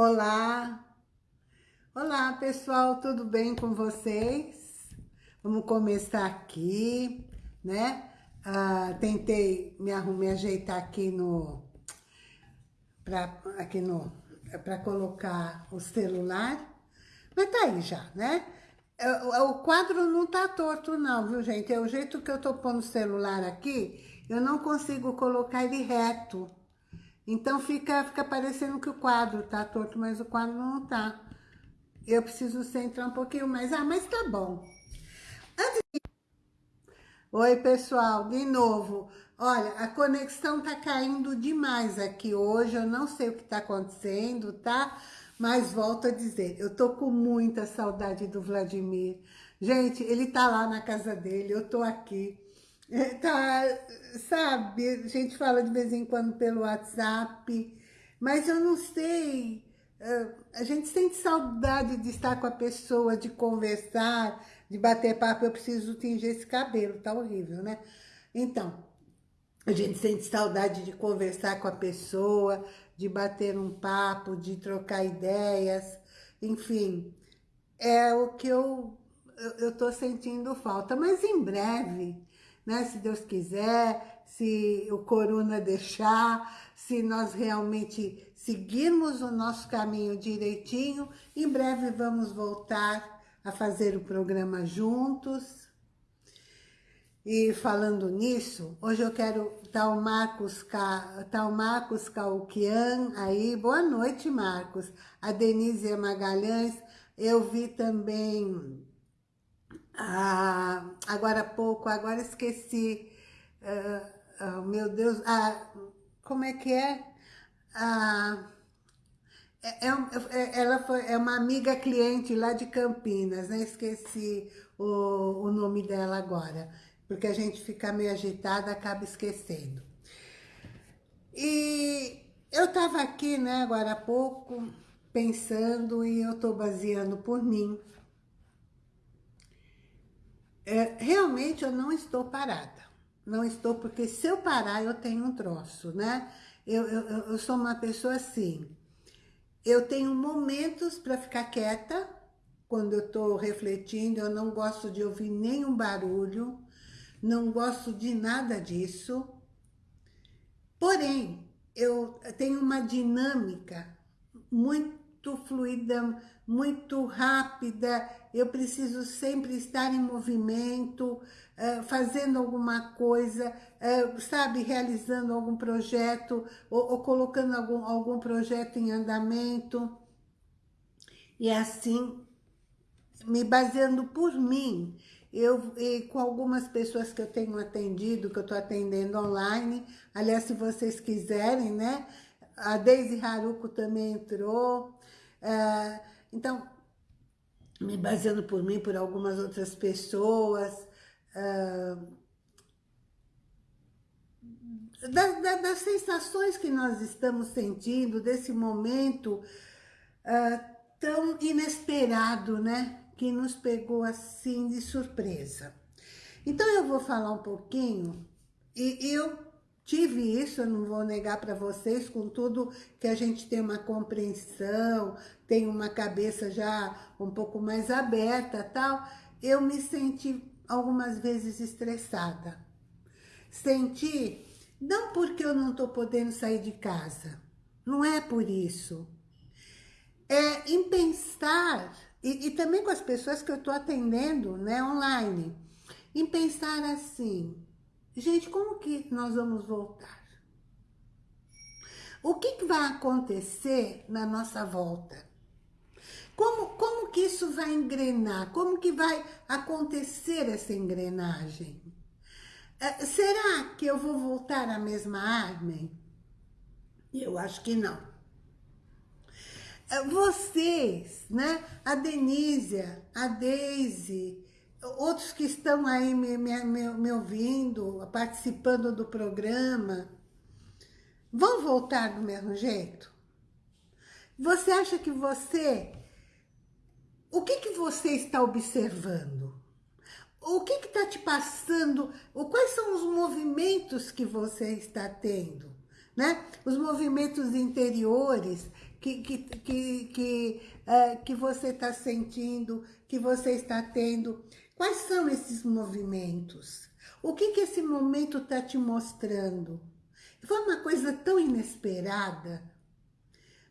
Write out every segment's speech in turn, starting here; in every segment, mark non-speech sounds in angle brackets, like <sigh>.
Olá! Olá, pessoal, tudo bem com vocês? Vamos começar aqui, né? Ah, tentei me, me ajeitar aqui no... Pra, aqui no... Para colocar o celular, mas tá aí já, né? O, o quadro não tá torto não, viu, gente? É o jeito que eu tô pondo o celular aqui, eu não consigo colocar ele reto. Então fica, fica parecendo que o quadro tá torto, mas o quadro não tá. Eu preciso centrar um pouquinho mais. Ah, mas tá bom. Antes de... Oi, pessoal, de novo. Olha, a conexão tá caindo demais aqui hoje. Eu não sei o que tá acontecendo, tá? Mas volto a dizer, eu tô com muita saudade do Vladimir. Gente, ele tá lá na casa dele, eu tô aqui. Tá, sabe, a gente fala de vez em quando pelo WhatsApp, mas eu não sei, a gente sente saudade de estar com a pessoa, de conversar, de bater papo, eu preciso tingir esse cabelo, tá horrível, né? Então, a gente sente saudade de conversar com a pessoa, de bater um papo, de trocar ideias, enfim, é o que eu, eu tô sentindo falta, mas em breve né? Se Deus quiser, se o corona deixar, se nós realmente seguirmos o nosso caminho direitinho, em breve vamos voltar a fazer o programa juntos. E falando nisso, hoje eu quero o Marcos, o Marcos Calquian aí, boa noite Marcos, a Denise Magalhães, eu vi também ah, agora há pouco, agora esqueci, uh, uh, meu Deus, ah, como é que é? Ah, é, é, é, ela foi, é uma amiga cliente lá de Campinas, né? Esqueci o, o nome dela agora, porque a gente fica meio agitada, acaba esquecendo. E eu tava aqui, né, agora há pouco, pensando e eu tô baseando por mim, é, realmente eu não estou parada. Não estou, porque se eu parar, eu tenho um troço, né? Eu, eu, eu sou uma pessoa assim. Eu tenho momentos para ficar quieta, quando eu estou refletindo, eu não gosto de ouvir nenhum barulho, não gosto de nada disso. Porém, eu tenho uma dinâmica muito fluida, muito rápida, eu preciso sempre estar em movimento, uh, fazendo alguma coisa, uh, sabe, realizando algum projeto, ou, ou, colocando algum, algum projeto em andamento. E assim, me baseando por mim, eu, e com algumas pessoas que eu tenho atendido, que eu estou atendendo online, aliás, se vocês quiserem, né, a Deise Haruko também entrou, uh, então, me baseando por mim, por algumas outras pessoas, uh, da, da, das sensações que nós estamos sentindo, desse momento uh, tão inesperado, né? Que nos pegou assim de surpresa. Então eu vou falar um pouquinho, e eu Tive isso, eu não vou negar para vocês, com tudo que a gente tem uma compreensão, tem uma cabeça já um pouco mais aberta tal, eu me senti algumas vezes estressada. Senti, não porque eu não estou podendo sair de casa, não é por isso. É em pensar, e, e também com as pessoas que eu estou atendendo né, online, em pensar assim, Gente, como que nós vamos voltar? O que, que vai acontecer na nossa volta? Como, como que isso vai engrenar? Como que vai acontecer essa engrenagem? É, será que eu vou voltar à mesma Armin? Eu acho que não. É, vocês, né? A Denísia, a Deise, outros que estão aí me, me, me, ouvindo, participando do programa, vão voltar do mesmo jeito? Você acha que você... O que, que você está observando? O que está te passando? Quais são os movimentos que você está tendo? Né? Os movimentos interiores que, que, que, que, uh, que você está sentindo, que você está tendo. Quais são esses movimentos? O que, que esse momento está te mostrando? Foi uma coisa tão inesperada.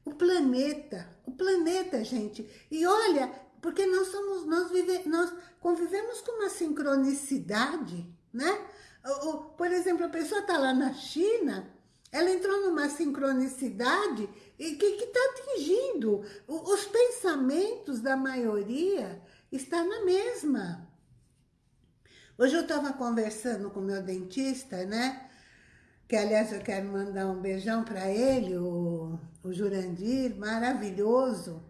O planeta, o planeta, gente. E olha, porque nós somos, nós, vive, nós convivemos com uma sincronicidade, né? Por exemplo, a pessoa está lá na China, ela entrou numa sincronicidade e que está atingindo. Os pensamentos da maioria está na mesma. Hoje eu estava conversando com o meu dentista, né? Que, aliás, eu quero mandar um beijão para ele, o, o Jurandir, maravilhoso.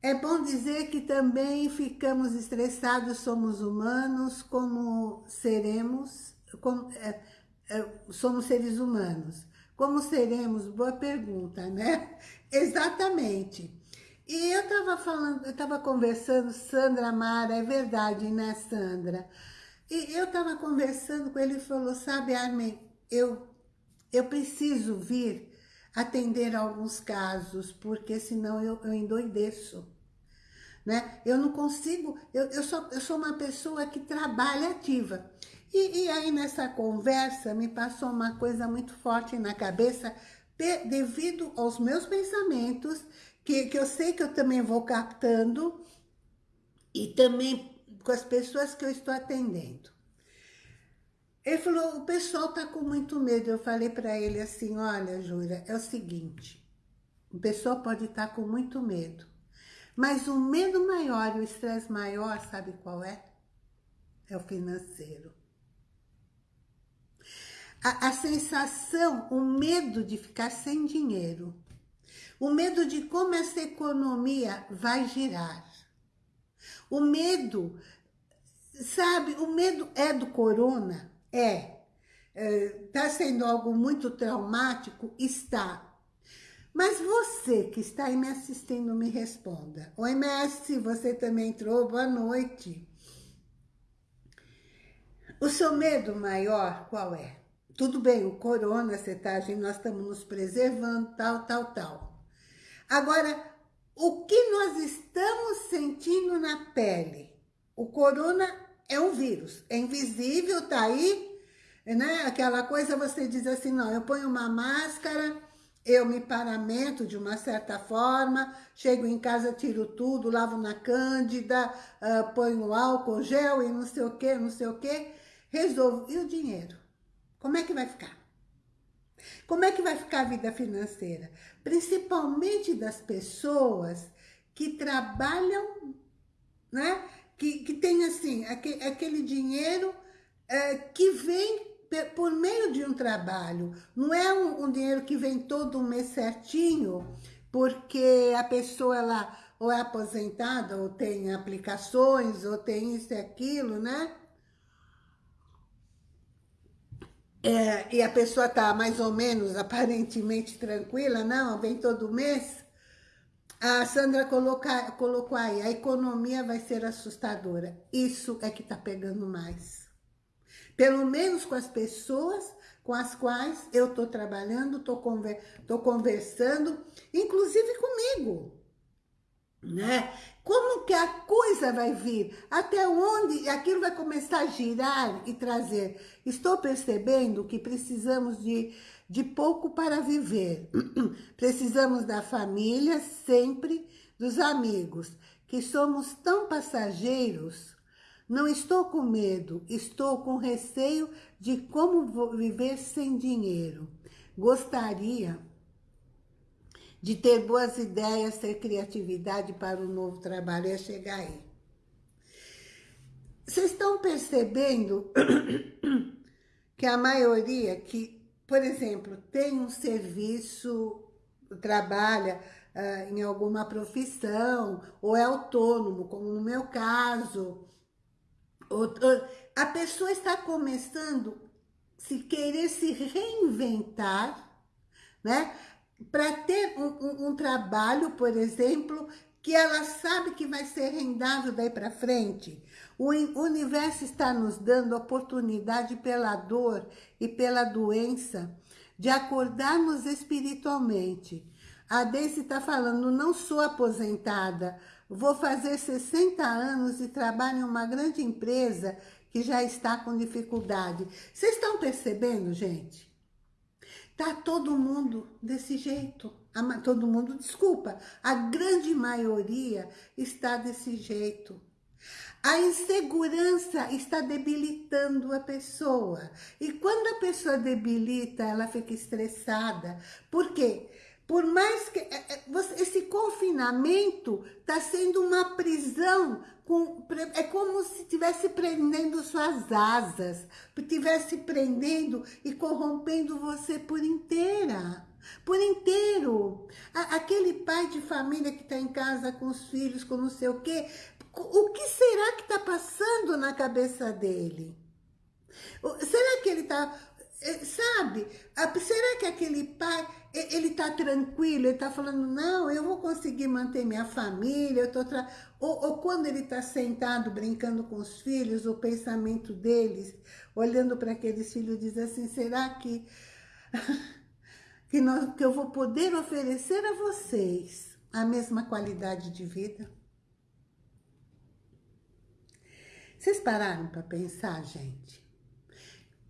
É bom dizer que também ficamos estressados, somos humanos, como seremos, como, é, é, somos seres humanos. Como seremos? Boa pergunta, né? <laughs> Exatamente. E eu estava falando, eu estava conversando, Sandra Mara, é verdade, né, Sandra? E eu estava conversando com ele e falou, sabe, Armin, eu, eu preciso vir atender alguns casos, porque senão eu, eu endoideço. Né? Eu não consigo, eu, eu, sou, eu sou uma pessoa que trabalha ativa. E, e aí nessa conversa me passou uma coisa muito forte na cabeça, de, devido aos meus pensamentos, que, que eu sei que eu também vou captando, e também com as pessoas que eu estou atendendo. Ele falou, o pessoal está com muito medo. Eu falei para ele assim, olha, Júlia, é o seguinte, o pessoal pode estar tá com muito medo, mas o medo maior e o estresse maior, sabe qual é? É o financeiro a, a sensação, o medo de ficar sem dinheiro, o medo de como essa economia vai girar, o medo, sabe, o medo é do corona? É. Está é, sendo algo muito traumático? Está. Mas você que está aí me assistindo, me responda. Oi, Messi, você também entrou, boa noite. O seu medo maior qual é? Tudo bem, o corona, você tá, nós estamos nos preservando, tal, tal, tal. Agora, o que nós estamos sentindo na pele? O corona é um vírus, é invisível, tá aí, né? Aquela coisa você diz assim, não, eu ponho uma máscara, eu me paramento de uma certa forma, chego em casa, tiro tudo, lavo na cândida, uh, ponho álcool, gel e não sei o que, não sei o que, resolvo. E o dinheiro? Como é que vai ficar? Como é que vai ficar a vida financeira? Principalmente das pessoas que trabalham, né? Que, que tem assim, aquele, aquele dinheiro é, que vem por meio de um trabalho. Não é um, um, dinheiro que vem todo mês certinho, porque a pessoa ela ou é aposentada, ou tem aplicações, ou tem isso e aquilo, né? É, e a pessoa está mais ou menos, <laughs> aparentemente tranquila, não, vem todo mês, a Sandra coloca, colocou aí, a economia vai ser assustadora. Isso é que está pegando mais. Pelo menos com as pessoas com as quais eu estou trabalhando, estou conver, conversando, inclusive comigo né? Como que a coisa vai vir? Até onde aquilo vai começar a girar e trazer? Estou percebendo que precisamos de, de pouco para viver. <clears throat> precisamos da família sempre, dos amigos, que somos tão passageiros. Não estou com medo, estou com receio de como viver sem dinheiro. Gostaria de ter boas ideias, ter criatividade para o novo trabalho, é chegar aí. Vocês estão percebendo <coughs> que a maioria que, por exemplo, tem um serviço, trabalha uh, em alguma profissão, ou é autônomo, como no meu caso, ou, ou, a pessoa está começando se querer se reinventar, né? Para ter um, um, trabalho, por exemplo, que ela sabe que vai ser rendável daí para frente. O universo está nos dando oportunidade pela dor e pela doença de acordarmos espiritualmente. A Deice está falando, não sou aposentada, vou fazer 60 anos e trabalho em uma grande empresa que já está com dificuldade. Vocês estão percebendo, gente? Tá todo mundo desse jeito. Todo mundo, desculpa, a grande maioria está desse jeito. A insegurança está debilitando a pessoa. E quando a pessoa debilita, ela fica estressada. Por quê? Por mais que... É, é, esse confinamento está sendo uma prisão. Com, é como se estivesse prendendo suas asas. Estivesse prendendo e corrompendo você por inteira por inteiro. Aquele pai de família que está em casa com os filhos, com não sei o quê, o que será que está passando na cabeça dele? Será que ele está... Eh, sabe? Será que aquele pai, ele está tranquilo, ele está falando, não, eu vou conseguir manter minha família, eu tô tra... ou, ou quando ele está sentado brincando com os filhos, o pensamento deles, olhando para aqueles filhos, diz assim, será que, <laughs> que, nós, que eu vou poder oferecer a vocês a mesma qualidade de vida? Vocês pararam para pensar, gente?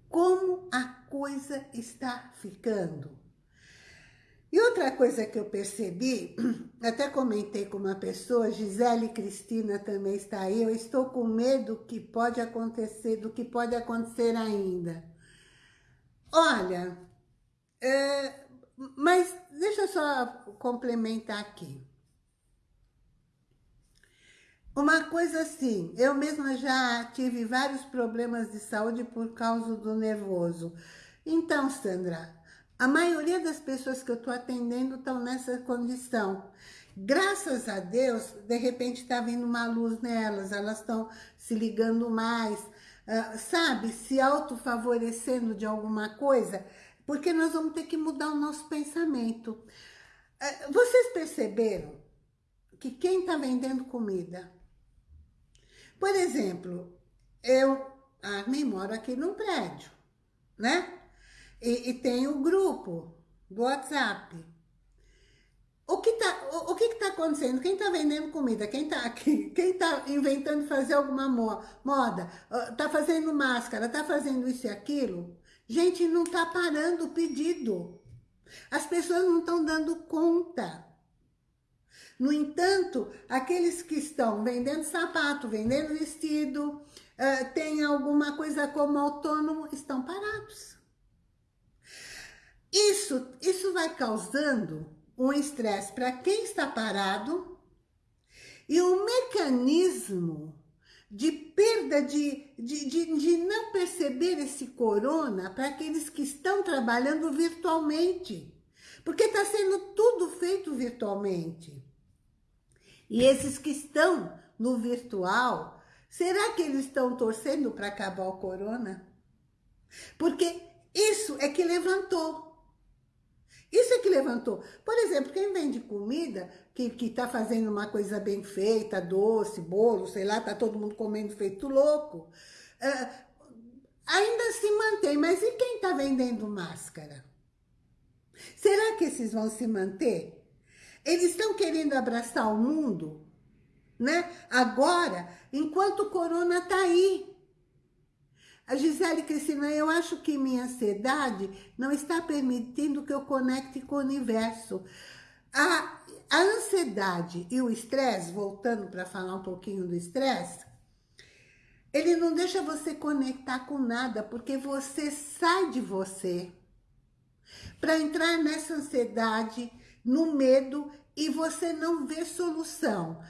Como a coisa está ficando? E outra coisa que eu percebi, <clears throat> até comentei com uma pessoa, Gisele Cristina também está aí, eu estou com medo que pode acontecer, do que pode acontecer ainda. Olha, é, mas deixa eu só complementar aqui. Uma coisa assim, eu mesma já tive vários problemas de saúde por causa do nervoso. Então, Sandra, a maioria das pessoas que eu estou atendendo estão nessa condição. Graças a Deus, de repente está vindo uma luz nelas, elas estão se ligando mais, uh, sabe, se autofavorecendo de alguma coisa, porque nós vamos ter que mudar o nosso pensamento. Uh, vocês perceberam que quem está vendendo comida por exemplo, eu ah, me moro aqui num prédio, né? E, e tem o grupo do WhatsApp. O que tá, o, o que está acontecendo? Quem está vendendo comida? Quem está aqui? <laughs> Quem está inventando fazer alguma moda? Está fazendo máscara? Está fazendo isso e aquilo? Gente, não está parando o pedido. As pessoas não estão dando conta. No entanto, aqueles que estão vendendo sapato, vendendo vestido, uh, tem alguma coisa como autônomo, estão parados. Isso, isso vai causando um estresse para quem está parado e um mecanismo de perda de, de, de, de não perceber esse corona para aqueles que estão trabalhando virtualmente. Porque está sendo tudo feito virtualmente. E esses que estão no virtual, será que eles estão torcendo para acabar o corona? Porque isso é que levantou. Isso é que levantou. Por exemplo, quem vende comida, que está fazendo uma coisa bem feita, doce, bolo, sei lá, está todo mundo comendo feito louco, uh, ainda se mantém. Mas e quem está vendendo máscara? Será que esses vão se manter? Eles estão querendo abraçar o mundo, né? Agora, enquanto o corona está aí. A Gisele Cristina, eu acho que minha ansiedade não está permitindo que eu conecte com o universo. A, a ansiedade e o estresse, voltando para falar um pouquinho do estresse, ele não deixa você conectar com nada, porque você sai de você para entrar nessa ansiedade, no medo e você não vê solução.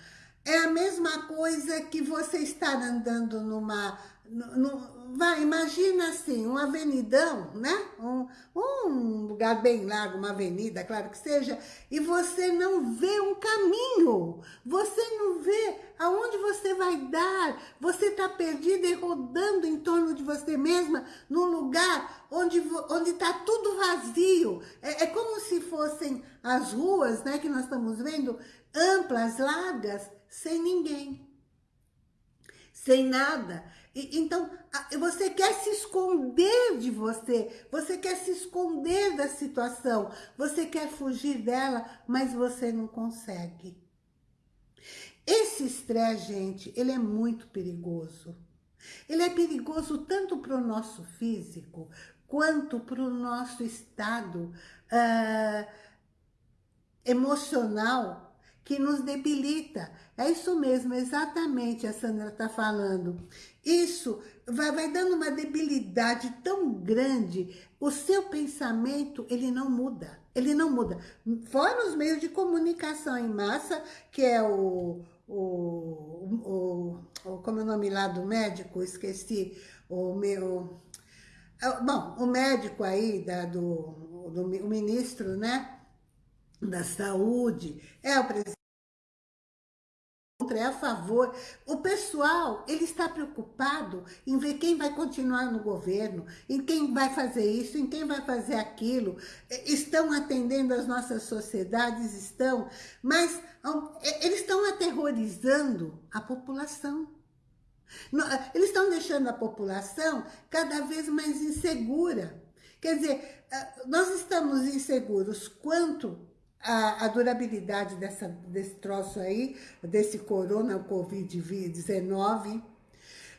É a mesma coisa que você estar andando numa... No, vai, imagina assim, um avenidão, né? Um, um lugar bem largo, uma avenida, claro que seja, e você não vê um caminho, você não vê aonde você vai dar, você está perdida e rodando em torno de você mesma, num lugar onde onde está tudo vazio. É, é como se fossem as ruas, né, que nós estamos vendo, amplas, largas, sem ninguém. Sem nada. E, então, você quer se esconder de você, você quer se esconder da situação, você quer fugir dela, mas você não consegue. Esse estresse, gente, ele é muito perigoso. Ele é perigoso tanto para o nosso físico, quanto para o nosso estado uh, emocional, que nos debilita. É isso mesmo, exatamente a Sandra está falando. Isso vai, vai dando uma debilidade tão grande, o seu pensamento, ele não muda. Ele não muda. Fora os meios de comunicação em massa, que é o, o, o, como é o nome lá do médico, esqueci, o meu, é, bom, o médico aí, da, do, do o ministro, né, da saúde, é o presidente, é a favor. O pessoal, ele está preocupado em ver quem vai continuar no governo, em quem vai fazer isso, em quem vai fazer aquilo. É, estão atendendo as nossas sociedades, estão, mas é, eles estão aterrorizando a população. Eles estão deixando a população cada vez mais insegura. Quer dizer, nós estamos inseguros quanto à, durabilidade dessa, desse troço aí, desse corona, o Covid-19.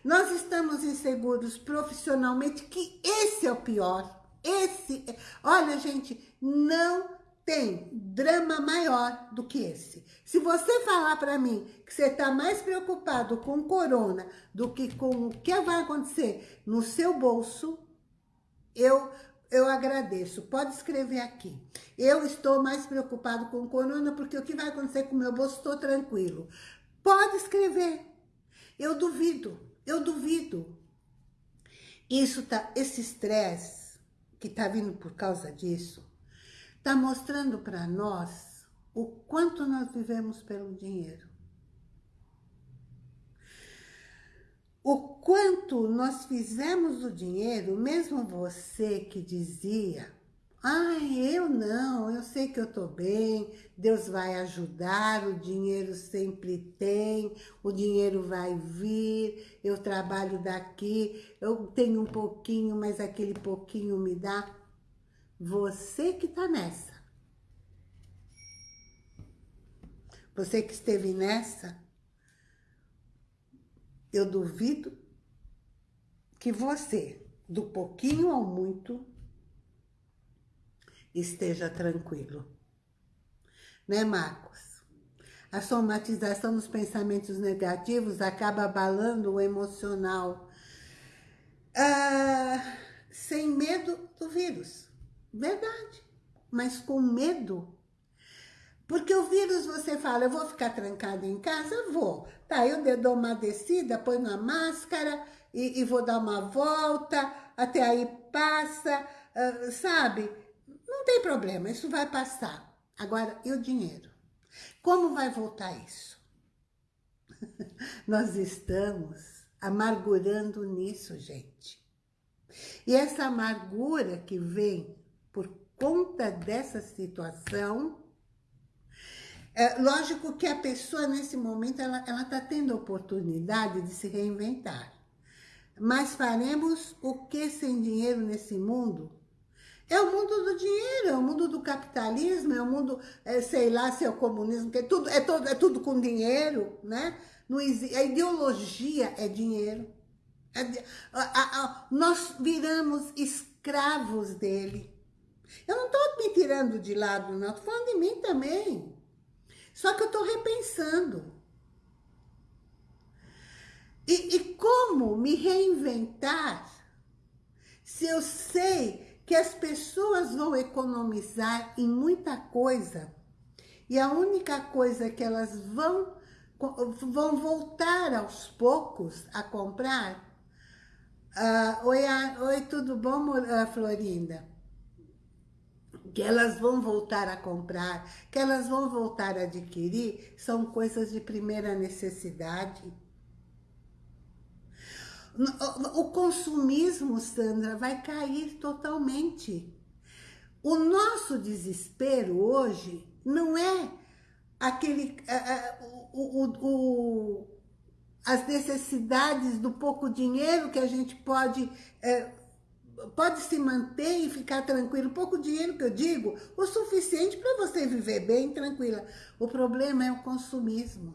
Nós estamos inseguros profissionalmente, que esse é o pior. Esse, olha gente, não tem drama maior do que esse. Se você falar para mim que você está mais preocupado com corona do que com o que vai acontecer no seu bolso, eu, eu agradeço. Pode escrever aqui. Eu estou mais preocupado com corona porque o que vai acontecer com o meu bolso, estou tranquilo. Pode escrever. Eu duvido, eu duvido. Isso tá, esse estresse que está vindo por causa disso, está mostrando para nós o quanto nós vivemos pelo dinheiro. O quanto nós fizemos o dinheiro, mesmo você que dizia, ai, eu não, eu sei que eu estou bem, Deus vai ajudar, o dinheiro sempre tem, o dinheiro vai vir, eu trabalho daqui, eu tenho um pouquinho, mas aquele pouquinho me dá. Você que está nessa. Você que esteve nessa, eu duvido que você, do pouquinho ao muito, esteja tranquilo. Né, Marcos? A somatização dos pensamentos negativos acaba abalando o emocional. Ah, sem medo do vírus. Verdade. Mas com medo. Porque o vírus, você fala, eu vou ficar trancado em casa? Vou. Tá, eu dou uma descida, ponho a máscara e, e vou dar uma volta, até aí passa, uh, sabe? Não tem problema, isso vai passar. Agora, e o dinheiro? Como vai voltar isso? <laughs> Nós estamos amargurando nisso, gente. E essa amargura que vem por conta dessa situação, é lógico que a pessoa, nesse momento, ela está tendo a oportunidade de se reinventar. Mas faremos o que sem dinheiro nesse mundo? É o mundo do dinheiro, é o mundo do capitalismo, é o mundo, é, sei lá, se é o comunismo, que é tudo, é, todo, é tudo com dinheiro, né? Não existe, a ideologia é dinheiro. É, a, a, a, nós viramos escravos dele. Eu não estou me tirando de lado, não. Estou falando de mim também. Só que eu estou repensando. E, e como me reinventar se eu sei que as pessoas vão economizar em muita coisa e a única coisa que elas vão, vão voltar aos poucos a comprar... Uh, oi, oi, tudo bom, Florinda? Que elas vão voltar a comprar, que elas vão voltar a adquirir, são coisas de primeira necessidade. O consumismo, Sandra, vai cair totalmente. O nosso desespero hoje não é aquele... o, o, o as necessidades do pouco dinheiro que a gente pode... É, pode se manter e ficar tranquilo. Pouco dinheiro que eu digo, o suficiente para você viver bem, tranquila. O problema é o consumismo.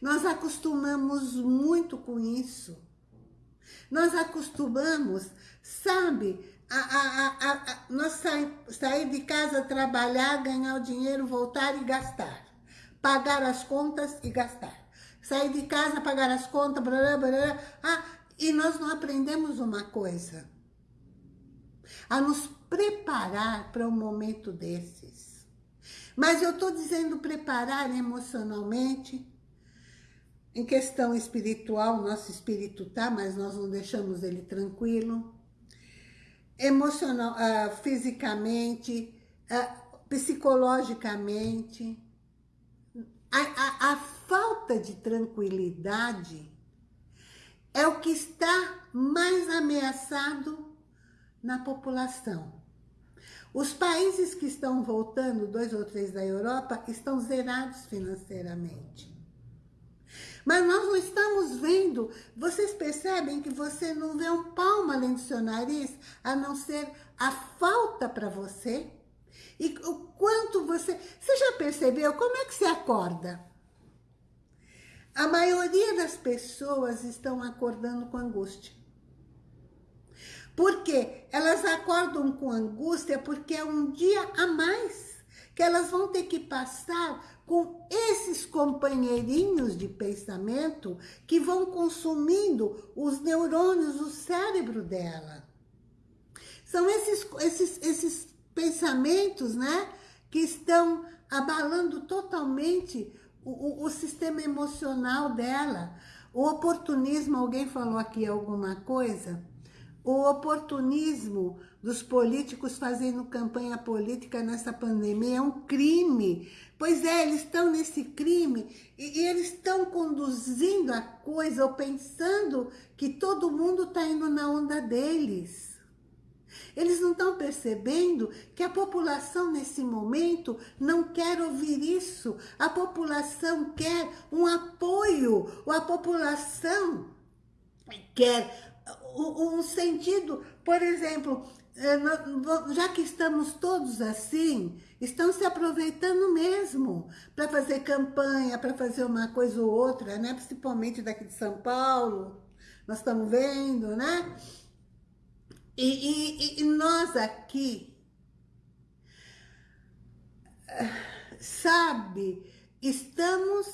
Nós acostumamos muito com isso. Nós acostumamos, sabe, a, a, a, a nós sair, sair de casa, trabalhar, ganhar o dinheiro, voltar e gastar. Pagar as contas e gastar. Sair de casa, pagar as contas, blá, blá, blá, ah, e nós não aprendemos uma coisa. A nos preparar para um momento desses. Mas eu estou dizendo preparar emocionalmente, em questão espiritual, nosso espírito tá, mas nós não deixamos ele tranquilo. Emocional, uh, fisicamente, uh, psicologicamente. A, a, a falta de tranquilidade é o que está mais ameaçado na população. Os países que estão voltando, dois ou três da Europa, estão zerados financeiramente. Mas nós não estamos vendo, vocês percebem que você não vê um palmo além do seu nariz, a não ser a falta para você? E o quanto você... Você já percebeu como é que você acorda? A maioria das pessoas estão acordando com angústia. Por quê? Elas acordam com angústia porque é um dia a mais que elas vão ter que passar com esses companheirinhos de pensamento que vão consumindo os neurônios do cérebro dela. São esses, esses, esses pensamentos, né, que estão abalando totalmente o, o, o sistema emocional dela. O oportunismo, alguém falou aqui alguma coisa? O oportunismo dos políticos fazendo campanha política nessa pandemia é um crime. Pois é, eles estão nesse crime e, e eles estão conduzindo a coisa ou pensando que todo mundo está indo na onda deles. Eles não estão percebendo que a população nesse momento não quer ouvir isso. A população quer um apoio. A população quer um sentido, por exemplo, é, já que estamos todos assim, estão se aproveitando mesmo para fazer campanha, para fazer uma coisa ou outra, né? Principalmente daqui de São Paulo, nós estamos vendo, né? E, e, e nós aqui, sabe, estamos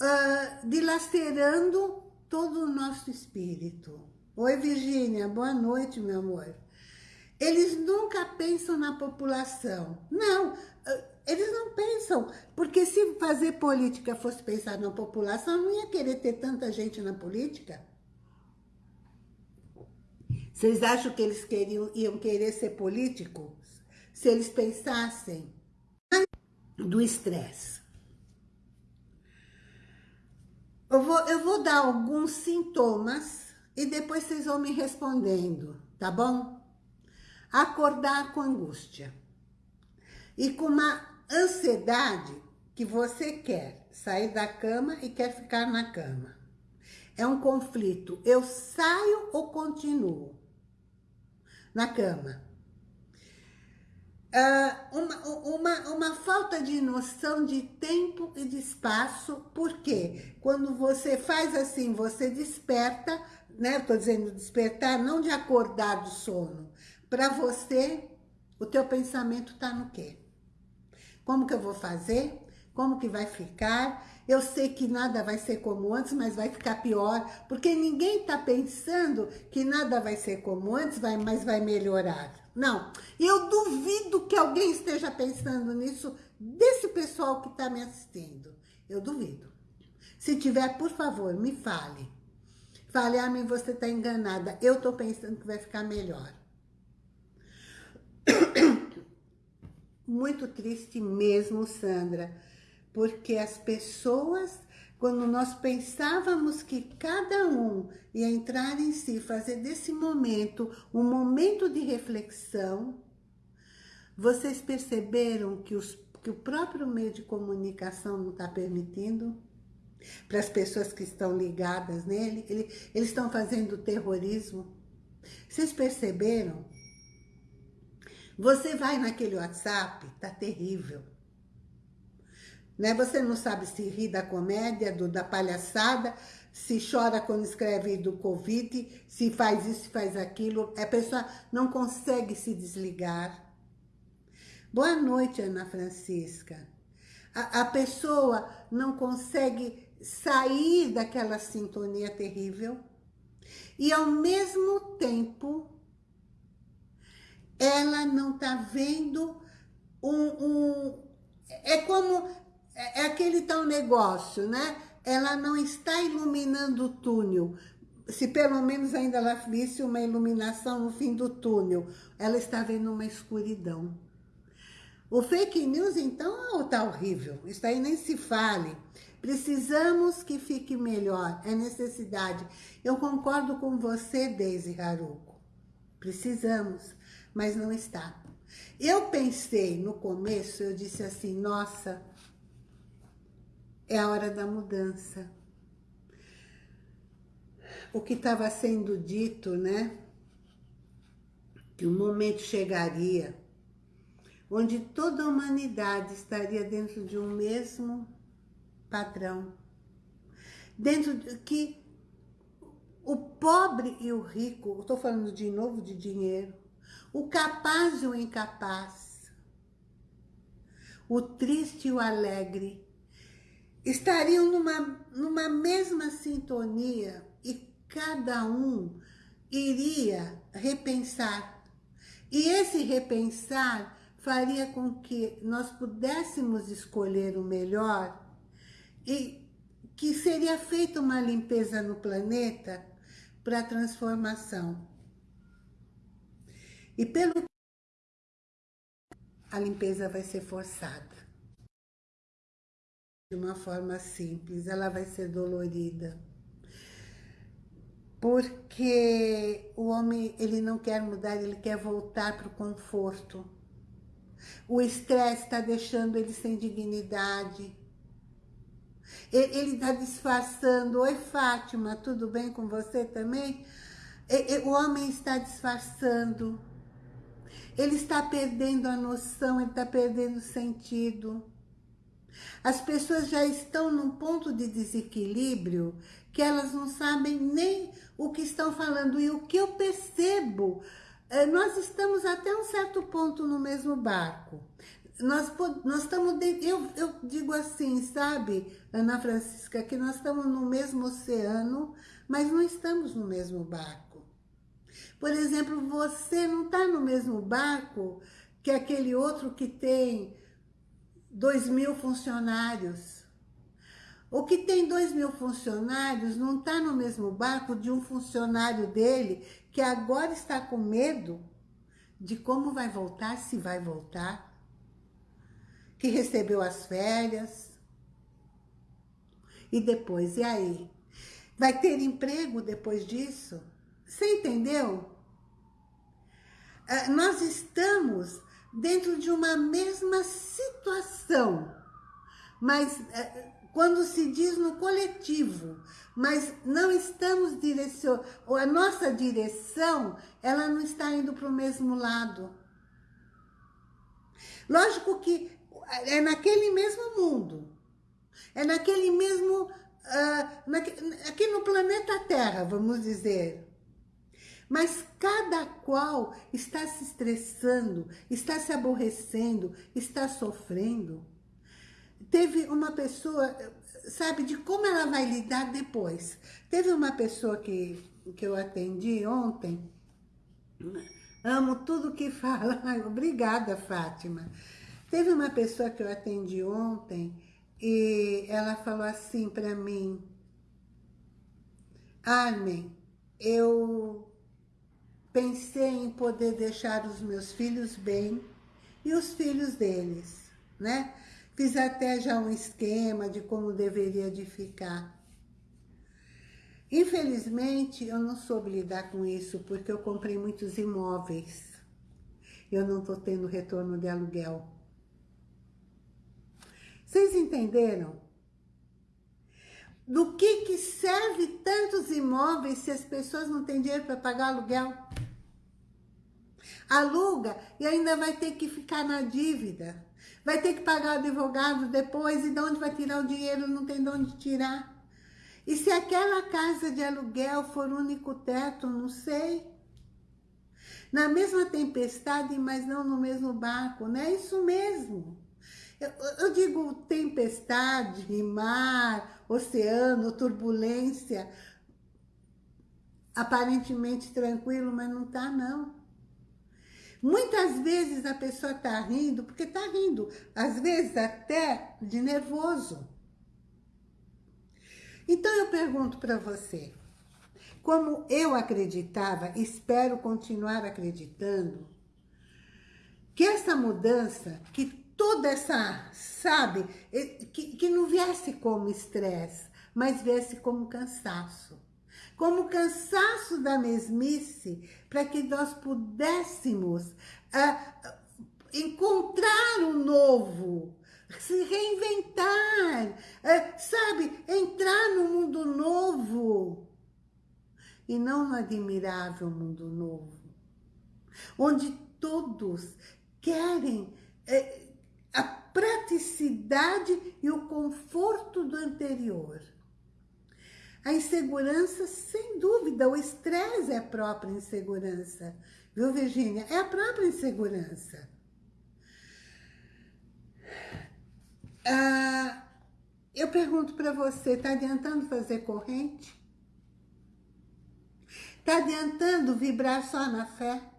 uh, dilacerando todo o nosso espírito. Oi, Virgínia, boa noite, meu amor. Eles nunca pensam na população. Não, eh, eles não pensam. Porque se fazer política fosse pensar na população, não ia querer ter tanta gente na política. Vocês acham que eles queriam, iam querer ser políticos? Se eles pensassem do estresse. Eu vou, eu vou dar alguns sintomas e depois vocês vão me respondendo, tá bom? Acordar com angústia. E com uma ansiedade que você quer sair da cama e quer ficar na cama. É um conflito. Eu saio ou continuo na cama? Uh, uma, uma, uma falta de noção de tempo e de espaço, porque quando você faz assim, você desperta, né? Estou dizendo despertar, não de acordar do sono. Para você, o teu pensamento está no quê? Como que eu vou fazer? Como que vai ficar? Eu sei que nada vai ser como antes, mas vai ficar pior, porque ninguém está pensando que nada vai ser como antes, vai, mas vai melhorar. Não, eu duvido que alguém esteja pensando nisso desse pessoal que está me assistindo. Eu duvido. Se tiver, por favor, me fale. Fale, a mim você está enganada. Eu estou pensando que vai ficar melhor. <coughs> Muito triste mesmo, Sandra porque as pessoas, quando nós pensávamos que cada um ia entrar em si, fazer desse momento um momento de reflexão, vocês perceberam que, os, que o próprio meio de comunicação não está permitindo? para as pessoas que estão ligadas nele. Ele, eles estão fazendo terrorismo. Vocês perceberam? Você vai naquele WhatsApp, tá terrível. Né? Você não sabe se ri da comédia, do, da palhaçada, se chora quando escreve do Covid, se faz isso, se faz aquilo. A pessoa não consegue se desligar. Boa noite, Ana Francisca. A, a pessoa não consegue sair daquela sintonia terrível e, ao mesmo tempo, ela não está vendo um, um... É como... É, é aquele tal negócio, né? ela não está iluminando o túnel. Se pelo menos ainda ela visse uma iluminação no fim do túnel, ela está vendo uma escuridão. O fake news, então, está horrível. Isso aí nem se fale. Precisamos que fique melhor. É necessidade. Eu concordo com você, Deise Haruko. Precisamos, mas não está. Eu pensei no começo, eu disse assim, nossa, é a hora da mudança. O que estava sendo dito, né? Que o momento chegaria onde toda a humanidade estaria dentro de um mesmo padrão. Dentro de que o pobre e o rico, estou falando de novo de dinheiro, o capaz e o incapaz, o triste e o alegre, estariam numa, numa mesma sintonia e cada um iria repensar. E esse repensar faria com que nós pudéssemos escolher o melhor e que seria feita uma limpeza no planeta para transformação. E pelo a limpeza vai ser forçada de uma forma simples, ela vai ser dolorida. Porque o homem, ele não quer mudar, ele quer voltar para o conforto. O estresse está deixando ele sem dignidade. Ele está disfarçando. Oi, Fátima, tudo bem com você também? O homem está disfarçando. Ele está perdendo a noção, ele está perdendo o sentido. As pessoas já estão num ponto de desequilíbrio que elas não sabem nem o que estão falando. E o que eu percebo, é, nós estamos até um certo ponto no mesmo barco. Nós, nós estamos, de, eu, eu digo assim, sabe, Ana Francisca, que nós estamos no mesmo oceano, mas não estamos no mesmo barco. Por exemplo, você não está no mesmo barco que aquele outro que tem dois mil funcionários. O que tem dois mil funcionários não está no mesmo barco de um funcionário dele que agora está com medo de como vai voltar, se vai voltar, que recebeu as férias. E depois, e aí? Vai ter emprego depois disso? Você entendeu? Ah, nós estamos dentro de uma mesma situação, mas é, quando se diz no coletivo, mas não estamos direcionando, a nossa direção, ela não está indo para o mesmo lado. Lógico que é naquele mesmo mundo, é naquele mesmo, uh, naque, aqui no planeta Terra, vamos dizer, mas cada qual está se estressando, está se aborrecendo, está sofrendo. Teve uma pessoa, sabe, de como ela vai lidar depois. Teve uma pessoa que, que eu atendi ontem, amo tudo que <laughs> fala, obrigada Fátima. Teve uma pessoa que eu atendi ontem e ela falou assim para mim, Armin, eu pensei em poder deixar os meus filhos bem e os filhos deles, né? Fiz até já um esquema de como deveria de ficar. Infelizmente, eu não soube lidar com isso, porque eu comprei muitos imóveis. Eu não estou tendo retorno de aluguel. Vocês entenderam? Do que, que serve tantos imóveis se as pessoas não têm dinheiro para pagar aluguel? Aluga e ainda vai ter que ficar na dívida. Vai ter que pagar o advogado depois e de onde vai tirar o dinheiro? Não tem de onde tirar. E se aquela casa de aluguel for único teto, não sei. Na mesma tempestade, mas não no mesmo barco, não é isso mesmo. Eu, eu digo tempestade, mar, oceano, turbulência, aparentemente tranquilo, mas não está não. Muitas vezes a pessoa está rindo, porque está rindo, às vezes até de nervoso. Então eu pergunto para você, como eu acreditava, espero continuar acreditando, que essa mudança, que toda essa, sabe, que, que não viesse como estresse, mas viesse como cansaço. Como cansaço da mesmice, para que nós pudéssemos ah, encontrar o um novo, se reinventar, ah, sabe, entrar no mundo novo e não no admirável mundo novo, onde todos querem eh, praticidade e o conforto do anterior. A insegurança, sem dúvida, o estresse é a própria insegurança. Viu, Virgínia? É a própria insegurança. Ah, eu pergunto para você, está adiantando fazer corrente? Está adiantando vibrar só na fé?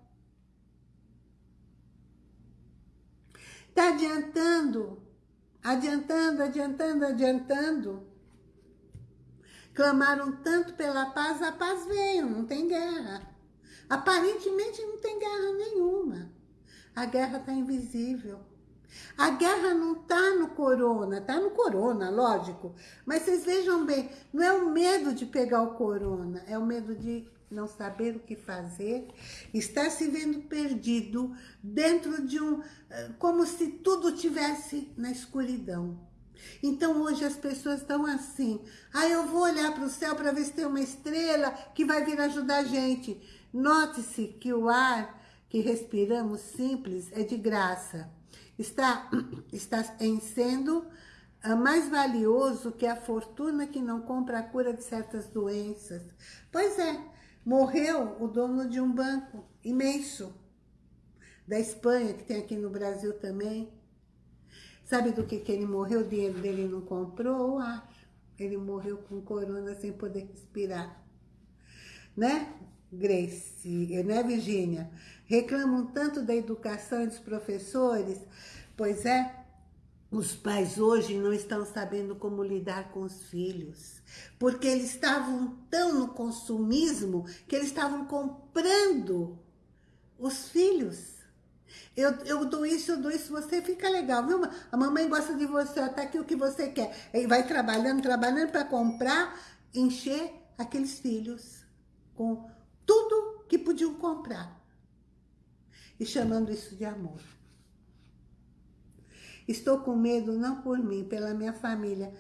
Está adiantando, adiantando, adiantando, adiantando. Clamaram tanto pela paz, a paz veio, não tem guerra. Aparentemente não tem guerra nenhuma. A guerra está invisível. A guerra não está no corona, está no corona, lógico. Mas vocês vejam bem, não é o medo de pegar o corona, é o medo de não saber o que fazer, está se vendo perdido dentro de um... Eh, como se tudo tivesse na escuridão. Então hoje as pessoas estão assim, ah, eu vou olhar para o céu para ver se tem uma estrela que vai vir ajudar a gente. Note-se que o ar que respiramos simples é de graça. Está, <clears throat> está em sendo ah, mais valioso que a fortuna que não compra a cura de certas doenças. Pois é, Morreu o dono de um banco imenso, da Espanha, que tem aqui no Brasil também. Sabe do que, que ele morreu? O dinheiro dele não comprou ar. Ele morreu com corona sem poder respirar. Né, Grace? Né, Virgínia? Reclamam tanto da educação e dos professores. Pois é, os pais hoje não estão sabendo como lidar com os filhos, porque eles estavam tão no consumismo que eles estavam comprando os filhos. Eu, eu dou isso, eu dou isso, você fica legal, viu? A mamãe gosta de você, até aqui o que você quer. E vai trabalhando, trabalhando para comprar, encher aqueles filhos com tudo que podiam comprar. E chamando isso de amor. Estou com medo não por mim, pela minha família.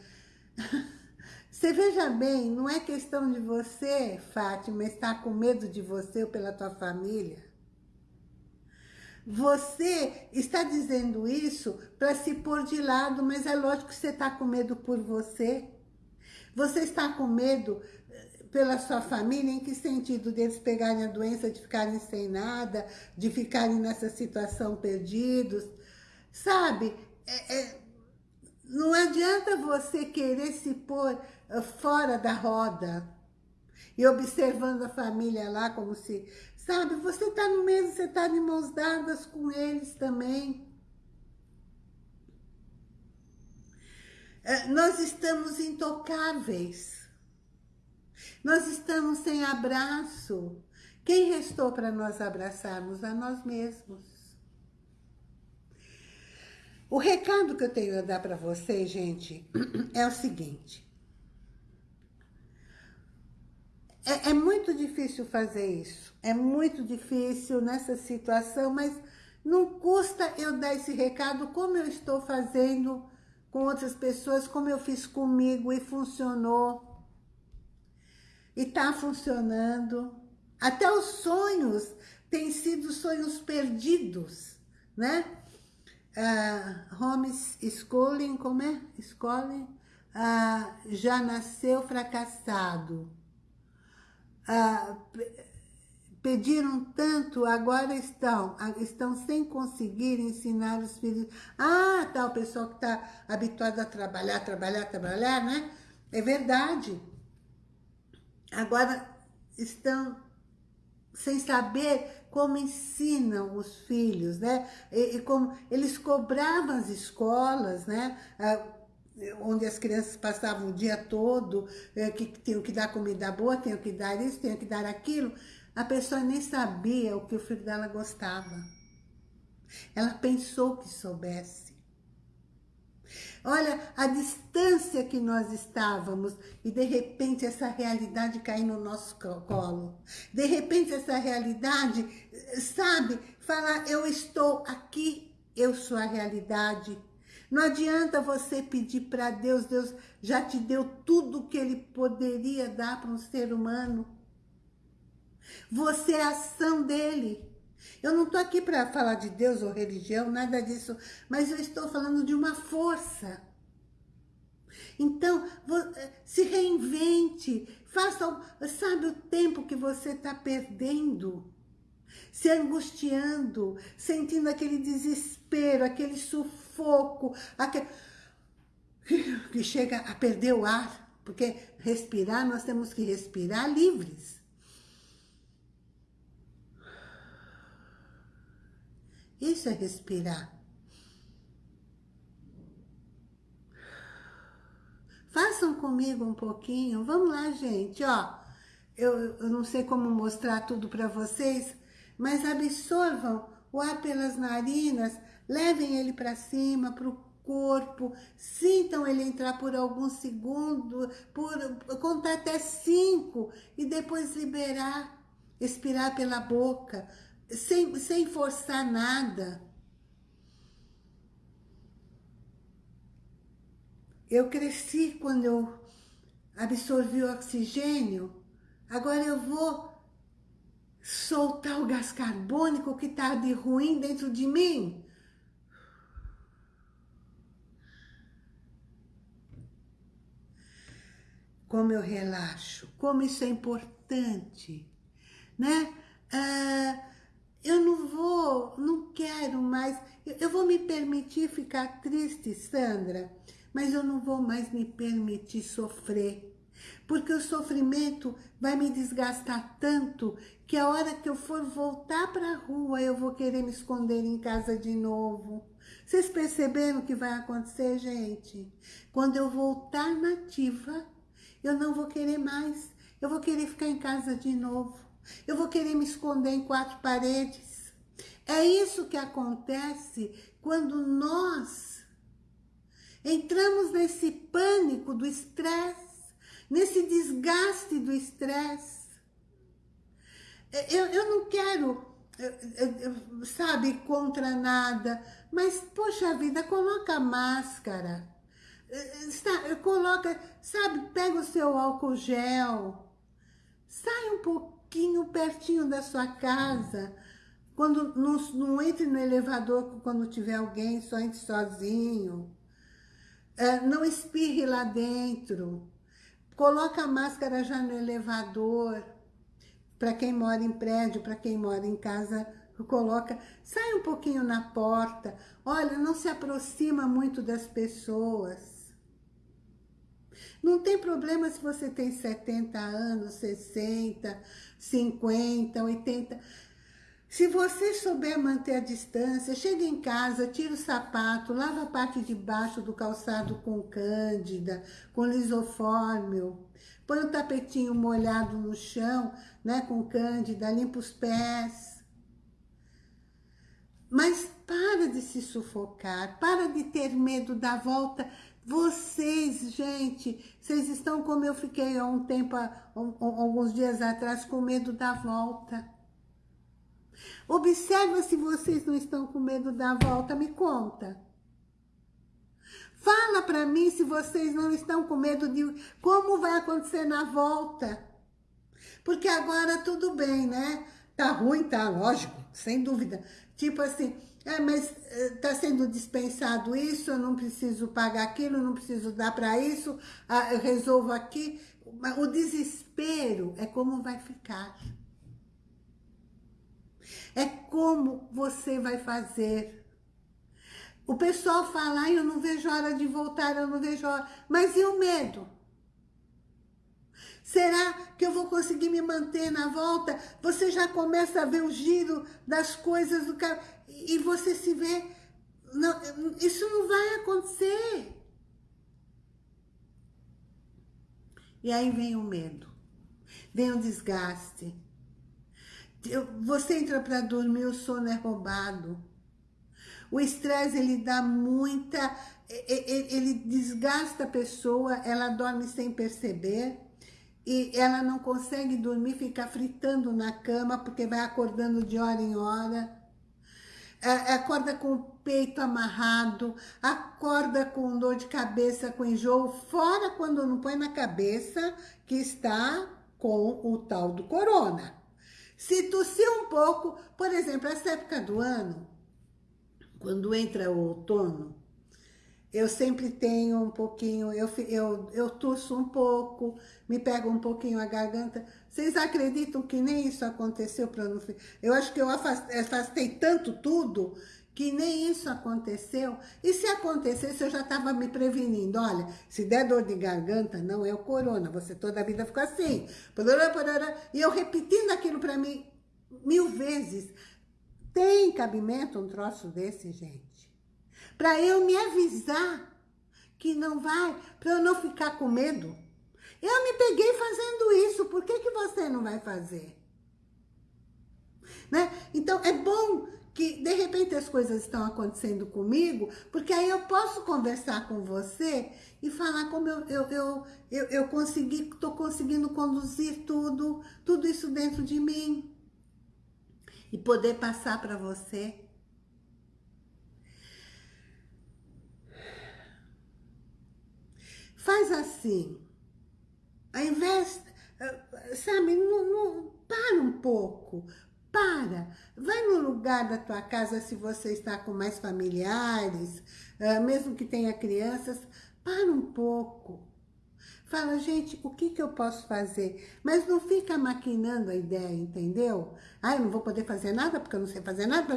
<laughs> Você veja bem, não é questão de você, Fátima, estar com medo de você ou pela tua família. Você está dizendo isso para se pôr de lado, mas é lógico que você está com medo por você. Você está com medo eh, pela sua família, em que sentido? Deles pegarem a doença, de ficarem sem nada, de ficarem nessa situação perdidos. Sabe, é, é, não adianta você querer se pôr ah, fora da roda e observando a família lá como se... Sabe, você está no mesmo, você está de mãos dadas com eles também. É, nós estamos intocáveis. Nós estamos sem abraço. Quem restou para nós abraçarmos? A nós mesmos. O recado que eu tenho a dar para vocês, gente, <clears throat> é o seguinte. É, é, muito difícil fazer isso. É muito difícil nessa situação, mas não custa eu dar esse recado como eu estou fazendo com outras pessoas, como eu fiz comigo e funcionou. E está funcionando. Até os sonhos têm sido sonhos perdidos, né? Uh, homeschooling, como é? Schooling, uh, já nasceu fracassado. Uh, pediram tanto, agora estão, estão sem conseguir ensinar os filhos. Ah, tá, o pessoal que está habituado a trabalhar, trabalhar, trabalhar, né? É verdade. Agora estão sem saber como ensinam os filhos, né? E, e como eles cobravam as escolas, né? Ah, onde as crianças passavam o dia todo, é, que tinham que dar comida boa, tinham que dar isso, tinham que dar aquilo. A pessoa nem sabia o que o filho dela gostava. Ela pensou que soubesse. Olha a distância que nós estávamos e de repente essa realidade caiu no nosso colo. De repente essa realidade, sabe, falar eu estou aqui, eu sou a realidade. Não adianta você pedir para Deus, Deus já te deu tudo o que Ele poderia dar para um ser humano. Você é ação dele. Eu não estou aqui para falar de Deus ou religião, nada disso, mas eu estou falando de uma força. Então, eh, se reinvente, faça, sabe o tempo que você está perdendo? Se angustiando, sentindo aquele desespero, aquele sufoco, aquele... <laughs> que chega a perder o ar, porque respirar, nós temos que respirar livres. Isso é respirar. Façam comigo um pouquinho. Vamos lá, gente. Ó, eu, eu não sei como mostrar tudo para vocês, mas absorvam o ar pelas narinas, levem ele para cima, para o corpo, sintam ele entrar por alguns segundos, por contar até cinco e depois liberar, expirar pela boca sem, sem forçar nada. Eu cresci quando eu absorvi o oxigênio, agora eu vou soltar o gás carbônico que está de ruim dentro de mim. Como eu relaxo, como isso é importante, né? Ah, eu não vou, não quero mais, eu, vou me permitir ficar triste, Sandra, mas eu não vou mais me permitir sofrer. Porque o sofrimento vai me desgastar tanto que a hora que eu for voltar para a rua, eu vou querer me esconder em casa de novo. Vocês perceberam o que vai acontecer, gente? Quando eu voltar nativa, eu não vou querer mais. Eu vou querer ficar em casa de novo. Eu vou querer me esconder em quatro paredes. É isso que acontece quando nós entramos nesse pânico do estresse, nesse desgaste do estresse. Eu, eu não quero, sabe, contra nada, mas, poxa vida, coloca máscara, coloca, sabe, pega o seu álcool gel, sai um pouco pouquinho pertinho da sua casa. Quando não, não entre no elevador quando tiver alguém, só entre sozinho. É, não espirre lá dentro. Coloca a máscara já no elevador. Para quem mora em prédio, para quem mora em casa, coloca. Sai um pouquinho na porta. Olha, não se aproxima muito das pessoas. Não tem problema se você tem 70 anos, 60, 50, 80. Se você souber manter a distância, chega em casa, tira o sapato, lava a parte de baixo do calçado com cândida, com lisofórmio, põe o um tapetinho molhado no chão, né, com cândida, limpa os pés. Mas para de se sufocar, para de ter medo da volta vocês, gente, vocês estão como eu fiquei há um tempo, há alguns dias atrás, com medo da volta. Observa se vocês não estão com medo da volta, me conta. Fala para mim se vocês não estão com medo de como vai acontecer na volta. Porque agora tudo bem, né? Tá ruim, tá, lógico, sem dúvida. Tipo assim, é, mas está sendo dispensado isso, eu não preciso pagar aquilo, não preciso dar para isso, eu resolvo aqui. O desespero é como vai ficar. É como você vai fazer. O pessoal fala, eu não vejo hora de voltar, eu não vejo hora. Mas e o medo? Será que eu vou conseguir me manter na volta? Você já começa a ver o giro das coisas do e você se vê... Não, isso não vai acontecer. E aí vem o medo, vem o desgaste. Você entra para dormir, o sono é roubado. O estresse, ele dá muita... Ele desgasta a pessoa, ela dorme sem perceber e ela não consegue dormir, fica fritando na cama, porque vai acordando de hora em hora. É, acorda com o peito amarrado, acorda com dor de cabeça, com enjoo, fora quando não põe na cabeça que está com o tal do corona. Se tossir um pouco, por exemplo, essa época do ano, quando entra o outono, eu sempre tenho um pouquinho, eu, eu, eu um pouco, me pego um pouquinho a garganta. Vocês acreditam que nem isso aconteceu para não... Eu acho que eu afastei, afastei tanto tudo que nem isso aconteceu. E se acontecesse, eu já estava me prevenindo. Olha, se der dor de garganta, não é o corona. Você toda a vida fica assim. E eu repetindo aquilo para mim mil vezes. Tem cabimento um troço desse, gente? Para eu me avisar que não vai, para eu não ficar com medo. Eu me peguei fazendo isso, por que, que você não vai fazer? Né? Então, é bom que, de repente, as coisas estão acontecendo comigo, porque aí eu posso conversar com você e falar como eu, eu, eu, eu, eu consegui, estou conseguindo conduzir tudo, tudo isso dentro de mim. E poder passar para você Faz assim. Ao invés, sabe, não, não, para um pouco. Para. Vai no lugar da tua casa se você está com mais familiares, eh, mesmo que tenha crianças. Para um pouco. Fala, gente, o que, que eu posso fazer? Mas não fica maquinando a ideia, entendeu? Ah, eu não vou poder fazer nada porque eu não sei fazer nada.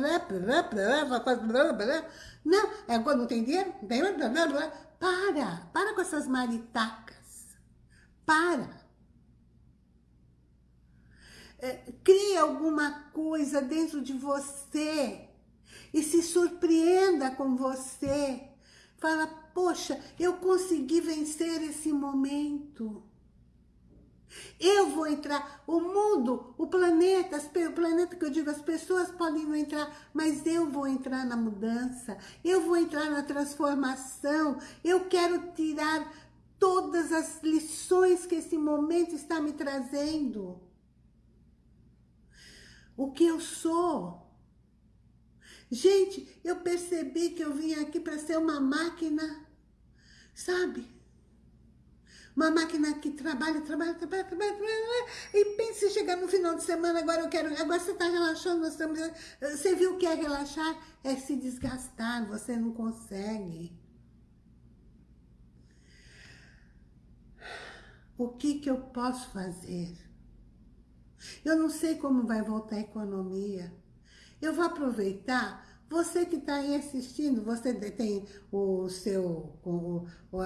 Não, agora não tem dinheiro? Para, para com essas maritacas. Para. É, crie alguma coisa dentro de você e se surpreenda com você. Fala, poxa, eu consegui vencer esse momento. Eu vou entrar, o mundo, o planeta, o planeta que eu digo, as pessoas podem não entrar, mas eu vou entrar na mudança, eu vou entrar na transformação, eu quero tirar todas as lições que esse momento está me trazendo. O que eu sou. Gente, eu percebi que eu vim aqui para ser uma máquina, sabe? Uma máquina que trabalha, trabalha, trabalha, trabalha, trabalha, e pense chegar no final de semana, agora eu quero, agora você está relaxando, você viu o que é relaxar? É se desgastar, você não consegue. O que que eu posso fazer? Eu não sei como vai voltar a economia. Eu vou aproveitar você que está aí assistindo, você tem o seu, o, o,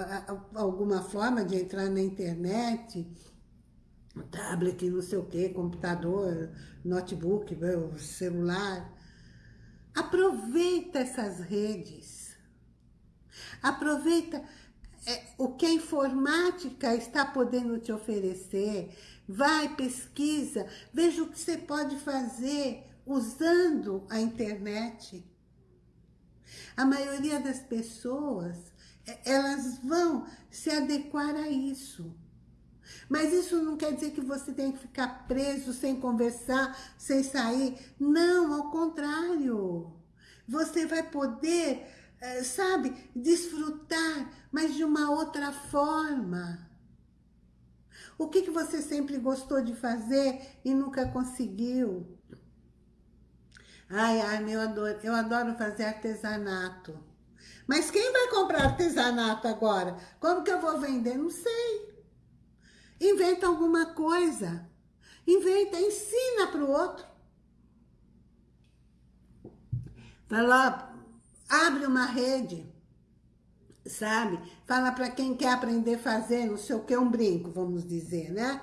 alguma forma de entrar na internet, tablet, não sei o que, computador, notebook, celular. Aproveita essas redes. Aproveita é, o que a informática está podendo te oferecer. Vai, pesquisa, veja o que você pode fazer usando a internet. A maioria das pessoas, é, elas vão se adequar a isso. Mas isso não quer dizer que você tem que ficar preso, sem conversar, sem sair. Não, ao contrário. Você vai poder, é, sabe, desfrutar, mas de uma outra forma. O que, que você sempre gostou de fazer e nunca conseguiu? Ai, ai, meu adoro, eu adoro fazer artesanato. Mas quem vai comprar artesanato agora? Como que eu vou vender? Não sei. Inventa alguma coisa. Inventa, ensina para o outro. Fala, abre uma rede, sabe? Fala para quem quer aprender a fazer, não sei o que, um brinco, vamos dizer, né?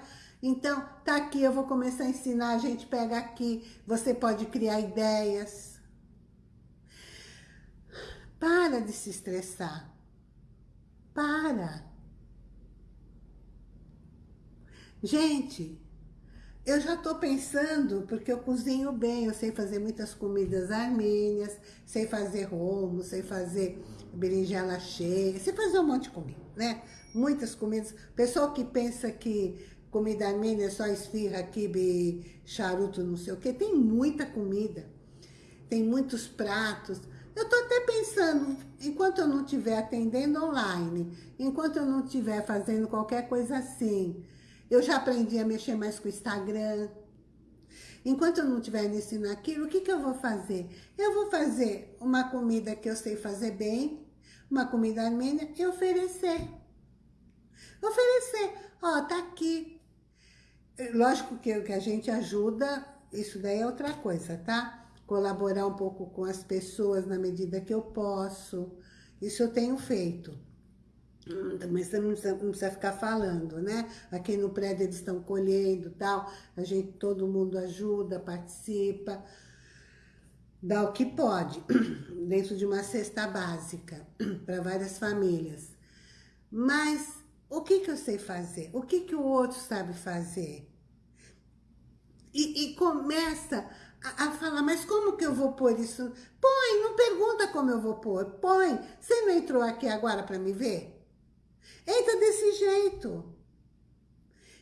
Então, tá aqui, eu vou começar a ensinar, a gente pega aqui, você pode criar ideias, para de se estressar. Para. Gente, eu já estou pensando, porque eu cozinho bem, eu sei fazer muitas comidas armênias, sei fazer rombo, sei fazer berinjela cheia, sei fazer um monte de comida, né? Muitas comidas. Pessoal que pensa que comida armênia é só esfirra, quibe, charuto, não sei o quê, tem muita comida, tem muitos pratos. Eu estou até pensando, enquanto eu não estiver atendendo online, enquanto eu não estiver fazendo qualquer coisa assim, eu já aprendi a mexer mais com o Instagram. Enquanto eu não estiver nisso e naquilo, o que, que eu vou fazer? Eu vou fazer uma comida que eu sei fazer bem, uma comida armênia, e oferecer. Oferecer. Ó, tá aqui. Lógico que, que a gente ajuda, isso daí é outra coisa, tá? colaborar um pouco com as pessoas na medida que eu posso. Isso eu tenho feito. Mas não precisa, não precisa ficar falando, né? Aqui no prédio eles estão colhendo tal, a gente, todo mundo ajuda, participa, dá o que pode, dentro de uma cesta básica, para várias famílias. Mas o que, que eu sei fazer? O que, que o outro sabe fazer? E, e começa a, a falar, mas como que eu vou pôr isso? Põe, não pergunta como eu vou pôr, põe. Você não entrou aqui agora para me ver? Entra desse jeito.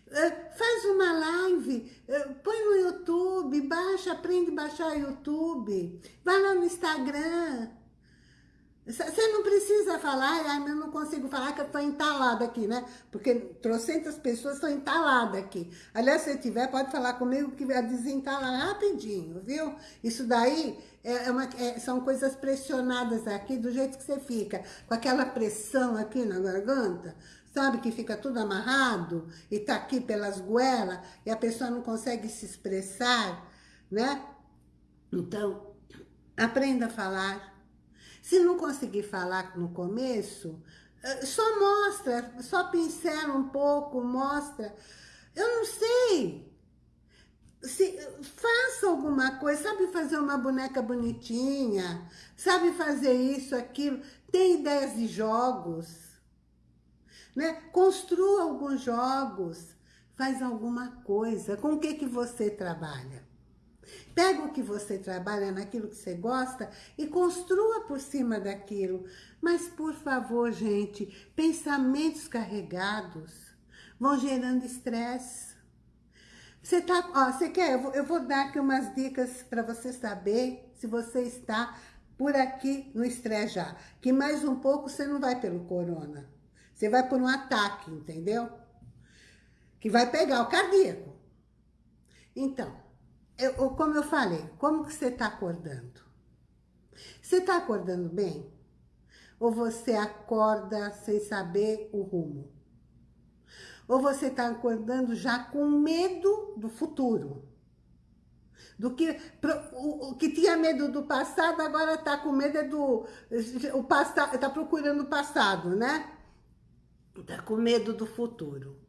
Uh, faz uma live, uh, põe no YouTube, baixa, aprende a baixar o YouTube, vai lá no Instagram, você não precisa falar, eu não consigo falar que eu estou entalada aqui, né? Porque trocentas pessoas estão entaladas aqui. Aliás, se tiver, pode falar comigo que vai desentalar rapidinho, viu? Isso daí é, é uma, é, são coisas pressionadas aqui, do jeito que você fica, com aquela pressão aqui na garganta, sabe? Que fica tudo amarrado e tá aqui pelas goelas e a pessoa não consegue se expressar, né? Então, aprenda a falar se não conseguir falar no começo, eh, só mostra, só pincela um pouco, mostra. Eu não sei. Se, faça alguma coisa, sabe fazer uma boneca bonitinha, sabe fazer isso, aquilo, tem ideias de jogos, né? Construa alguns jogos, faz alguma coisa. Com o que, que você trabalha? Pega o que você trabalha naquilo que você gosta e construa por cima daquilo. Mas, por favor, gente, pensamentos carregados vão gerando estresse. Você tá, ó, você quer? Eu vou, eu vou dar aqui umas dicas para você saber se você está por aqui no estresse já. Que mais um pouco você não vai pelo corona. Você vai por um ataque, entendeu? Que vai pegar o cardíaco. Então, eu, como eu falei, como que você está acordando? Você está acordando bem? Ou você acorda sem saber o rumo? Ou você está acordando já com medo do futuro? Do que, o, que tinha medo do passado, agora está com medo é do... O passado, está procurando o passado, né? Está com medo do futuro.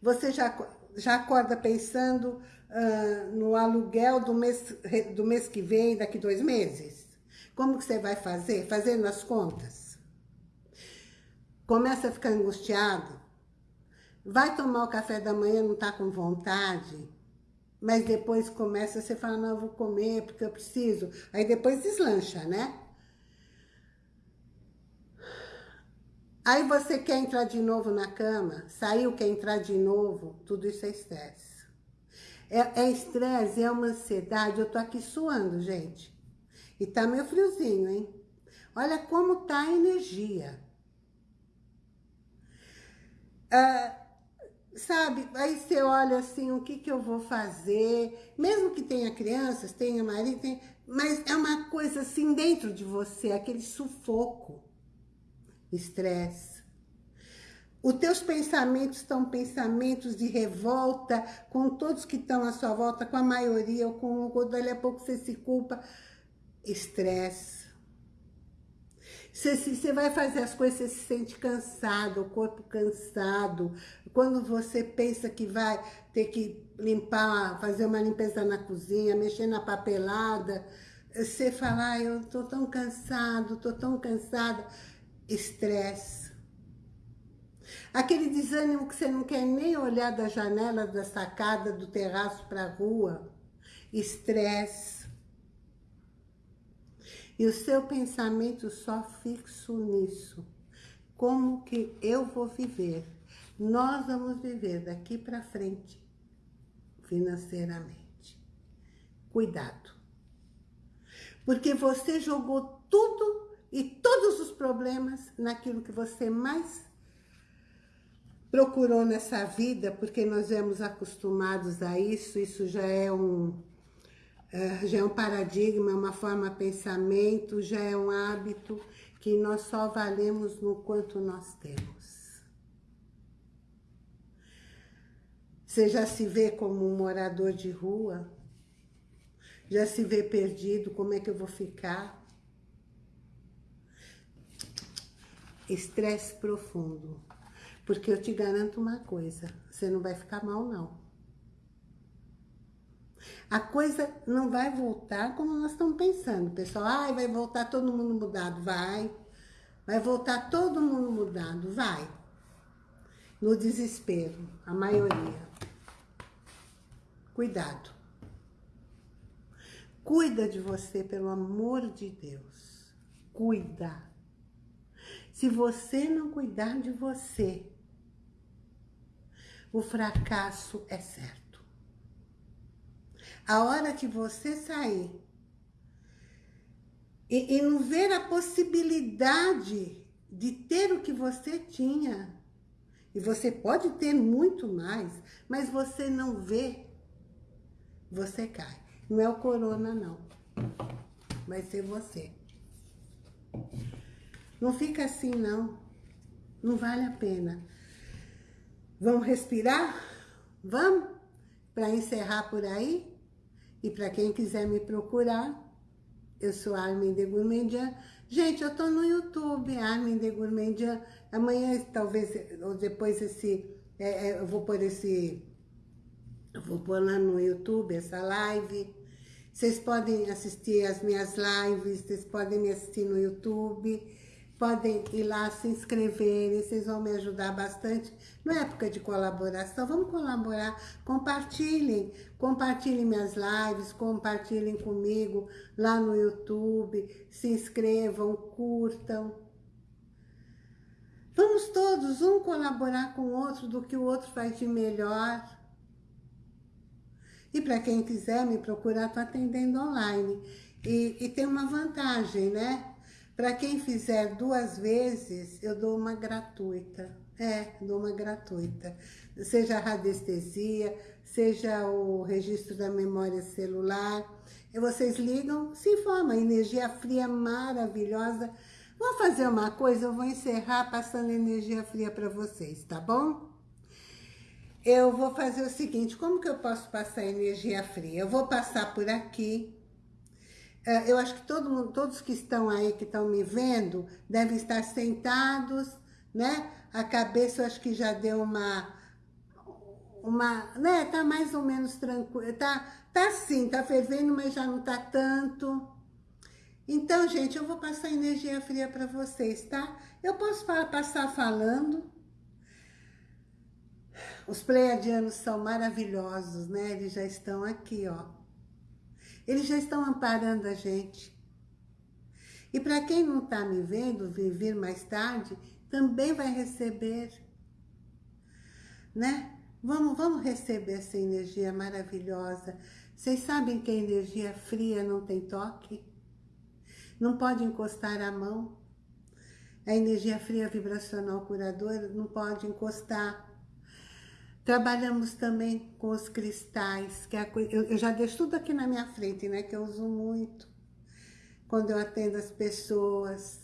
Você já, já acorda pensando uh, no aluguel do mês, do mês que vem, daqui dois meses? Como que você vai fazer? Fazendo as contas. Começa a ficar angustiado. Vai tomar o café da manhã, não está com vontade. Mas depois começa, você fala, não, eu vou comer porque eu preciso. Aí depois deslancha, né? Aí você quer entrar de novo na cama, saiu, quer entrar de novo, tudo isso é estresse. É, é estresse, é uma ansiedade. Eu tô aqui suando, gente. E tá meio friozinho, hein? Olha como tá a energia. Ah, sabe? Aí você olha assim, o que que eu vou fazer? Mesmo que tenha crianças, tenha marido, tenha... mas é uma coisa assim dentro de você, aquele sufoco, estresse. Os teus pensamentos estão pensamentos de revolta com todos que estão à sua volta, com a maioria, ou com ou dali a pouco você se culpa. Estresse você, você vai fazer as coisas, você se sente cansado, o corpo cansado. Quando você pensa que vai ter que limpar, fazer uma limpeza na cozinha, mexer na papelada, você fala, ah, eu tô tão cansado, tô tão cansada. Estresse. Aquele desânimo que você não quer nem olhar da janela, da sacada, do terraço para a rua. Estresse e o seu pensamento só fixo nisso. Como que eu vou viver? Nós vamos viver daqui para frente, financeiramente. Cuidado. Porque você jogou tudo e todos os problemas naquilo que você mais procurou nessa vida, porque nós éramos acostumados a isso, isso já é um, é, já é um paradigma, uma forma de pensamento, já é um hábito que nós só valemos no quanto nós temos. Você já se vê como um morador de rua? Já se vê perdido? Como é que eu vou ficar? Estresse profundo. Porque eu te garanto uma coisa, você não vai ficar mal não a coisa não vai voltar como nós estamos pensando. Pessoal, ai, vai voltar todo mundo mudado. Vai. Vai voltar todo mundo mudado. Vai. No desespero, a maioria. Cuidado. Cuida de você, pelo amor de Deus. Cuida. Se você não cuidar de você, o fracasso é certo. A hora que você sair e, e não ver a possibilidade de ter o que você tinha, e você pode ter muito mais, mas você não vê, você cai. Não é o corona, não. Vai ser você. Não fica assim, não. Não vale a pena. Vamos respirar? Vamos? Para encerrar por aí? E para quem quiser me procurar, eu sou Armin de Gourmandian. Gente, eu tô no YouTube, Armin de Gourmandian. Amanhã, talvez, ou depois esse... É, é, eu vou pôr esse... Eu vou pôr lá no YouTube essa live. Vocês podem assistir as minhas lives, vocês podem me assistir no YouTube podem ir lá se inscreverem, vocês vão me ajudar bastante. Na época de colaboração, vamos colaborar, compartilhem, compartilhem minhas lives, compartilhem comigo lá no YouTube, se inscrevam, curtam. Vamos todos, um colaborar com o outro do que o outro faz de melhor. E para quem quiser me procurar, estou atendendo online. E, e tem uma vantagem, né? Para quem fizer duas vezes, eu dou uma gratuita. É, dou uma gratuita. Seja a radiestesia, seja o registro da memória celular. E vocês ligam, se informa, energia fria maravilhosa. Vou fazer uma coisa, eu vou encerrar passando energia fria para vocês, tá bom? Eu vou fazer o seguinte, como que eu posso passar energia fria? Eu vou passar por aqui, eu acho que todo mundo, todos que estão aí, que estão me vendo, devem estar sentados, né? A cabeça eu acho que já deu uma, uma, né? Tá mais ou menos tranquilo, tá, tá sim, tá fervendo, mas já não tá tanto. Então, gente, eu vou passar energia fria para vocês, tá? Eu posso passar falando. Os pleiadianos são maravilhosos, né? Eles já estão aqui, ó. Eles já estão amparando a gente. E para quem não está me vendo, vir mais tarde, também vai receber, né? Vamos, vamos receber essa energia maravilhosa. Vocês sabem que a energia fria não tem toque? Não pode encostar a mão. A energia fria vibracional curadora não pode encostar. Trabalhamos também com os cristais, que é coisa, eu, eu já deixo tudo aqui na minha frente, né? Que eu uso muito quando eu atendo as pessoas.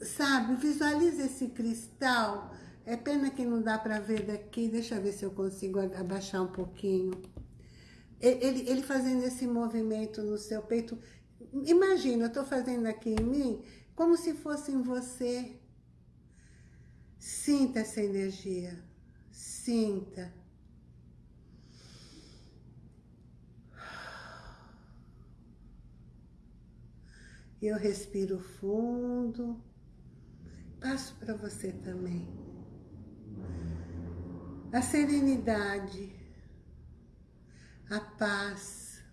Sabe, visualiza esse cristal. É pena que não dá para ver daqui. Deixa eu ver se eu consigo abaixar um pouquinho. Ele, ele fazendo esse movimento no seu peito. Imagina, eu estou fazendo aqui em mim, como se fosse em você. Sinta essa energia. Sinta. Eu respiro fundo. Passo para você também. A serenidade, a paz,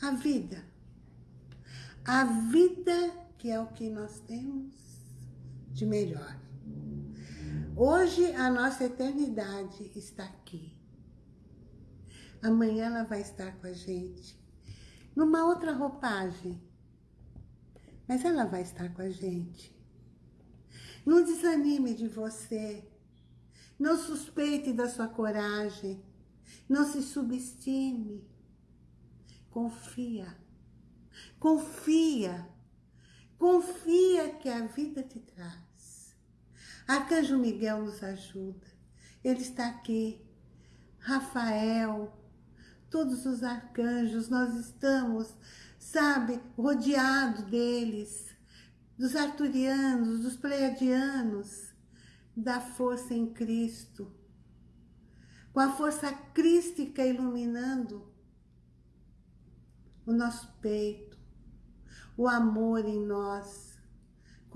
a vida. A vida que é o que nós temos de melhor. Hoje a nossa eternidade está aqui. Amanhã ela vai estar com a gente. Numa outra roupagem. Mas ela vai estar com a gente. Não desanime de você. Não suspeite da sua coragem. Não se subestime. Confia. Confia. Confia que a vida te traz. Arcanjo Miguel nos ajuda. Ele está aqui. Rafael, todos os arcanjos, nós estamos, sabe, rodeado deles, dos arturianos, dos pleiadianos, da força em Cristo, com a força crística iluminando o nosso peito, o amor em nós,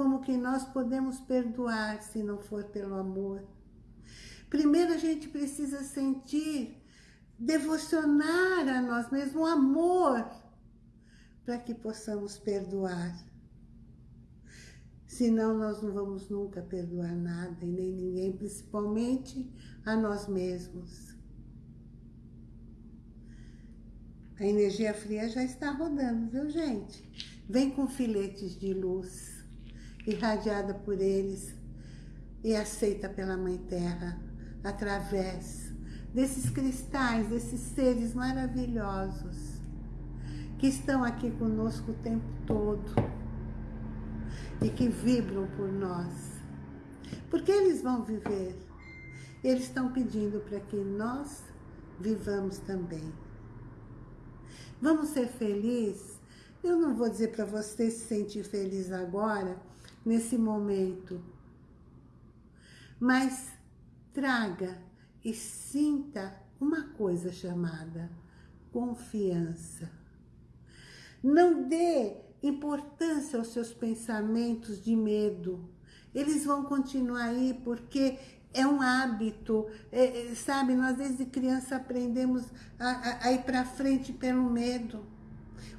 como que nós podemos perdoar se não for pelo amor? Primeiro a gente precisa sentir, devocionar a nós mesmos o amor para que possamos perdoar. Senão nós não vamos nunca perdoar nada e nem ninguém, principalmente a nós mesmos. A energia fria já está rodando, viu gente? Vem com filetes de luz irradiada por eles e aceita pela Mãe Terra, através desses cristais, desses seres maravilhosos que estão aqui conosco o tempo todo e que vibram por nós. Porque eles vão viver. Eles estão pedindo para que nós vivamos também. Vamos ser felizes? Eu não vou dizer para você se sentir feliz agora, nesse momento. Mas traga e sinta uma coisa chamada confiança. Não dê importância aos seus pensamentos de medo. Eles vão continuar aí porque é um hábito, é, é sabe? Nós desde criança aprendemos a, a, a ir para frente pelo medo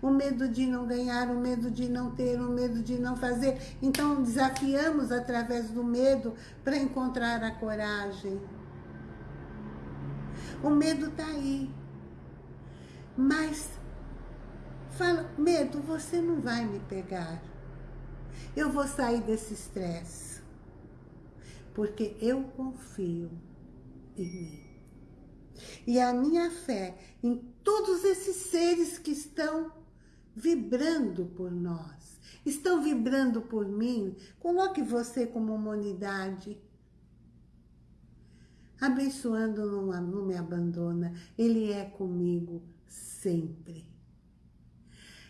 o medo de não ganhar, o medo de não ter, o medo de não fazer. Então, desafiamos através do medo para encontrar a coragem. O medo está aí. Mas, fala, medo, você não vai me pegar. Eu vou sair desse estresse. Porque eu confio em mim. E a minha fé em todos esses seres que estão vibrando por nós. Estão vibrando por mim. Coloque você como uma unidade. Abençoando não, não me abandona. Ele é comigo sempre.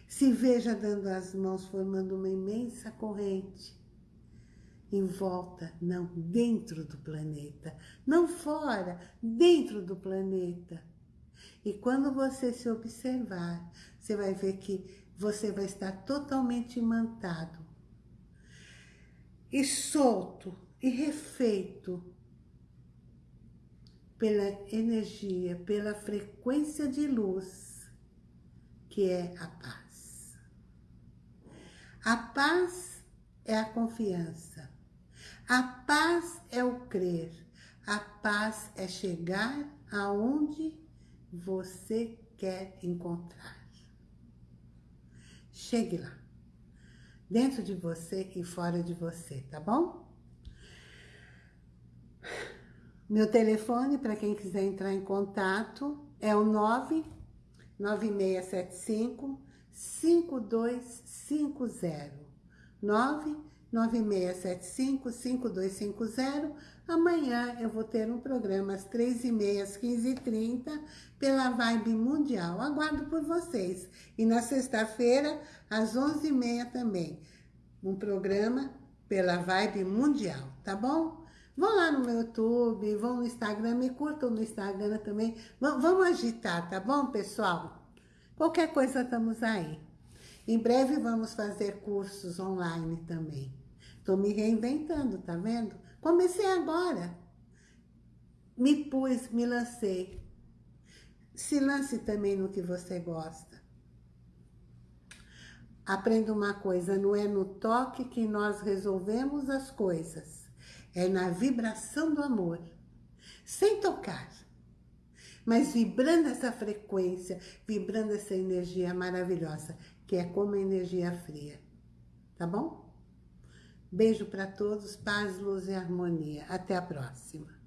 Se veja dando as mãos, formando uma imensa corrente. Em volta, não, dentro do planeta. Não fora, dentro do planeta e quando você se observar, você vai ver que você vai estar totalmente imantado e solto e refeito pela energia, pela frequência de luz que é a paz. A paz é a confiança. A paz é o crer. A paz é chegar aonde você quer encontrar. Chegue lá. Dentro de você e fora de você, tá bom? Meu telefone, para quem quiser entrar em contato, é o 99675 5250. 99675 5250. Amanhã eu vou ter um programa às 3h30, às 15h30, pela Vibe Mundial. Aguardo por vocês. E na sexta-feira, às 11h30 também, um programa pela Vibe Mundial, tá bom? Vão lá no meu YouTube, vão no Instagram, me curtam no Instagram também. vamos agitar, tá bom, pessoal? Qualquer coisa, estamos aí. Em breve vamos fazer cursos online também. Estou me reinventando, tá vendo? Comecei agora. Me pus, me lancei. Se lance também no que você gosta. Aprenda uma coisa, não é no toque que nós resolvemos as coisas é na vibração do amor, sem tocar, mas vibrando essa frequência, vibrando essa energia maravilhosa, que é como a energia fria, tá bom? Beijo para todos, paz, luz e harmonia. Até a próxima.